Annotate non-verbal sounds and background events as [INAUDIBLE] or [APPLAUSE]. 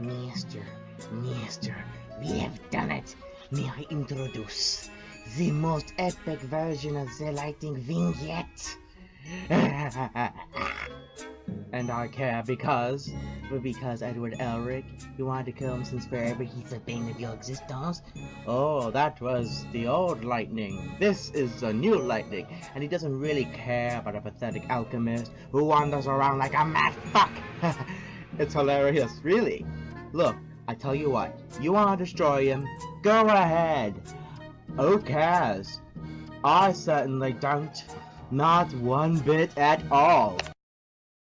Mister, Mister, we have done it. May I introduce the most epic version of the lightning vignette? [LAUGHS] and I care because, because Edward Elric, you wanted to kill him since forever he's the bane of your existence. Oh, that was the old lightning. This is the new lightning, and he doesn't really care about a pathetic alchemist who wanders around like a mad fuck. [LAUGHS] it's hilarious, really. Look, I tell you what, you want to destroy him? Go ahead. Who cares? I certainly don't. Not one bit at all.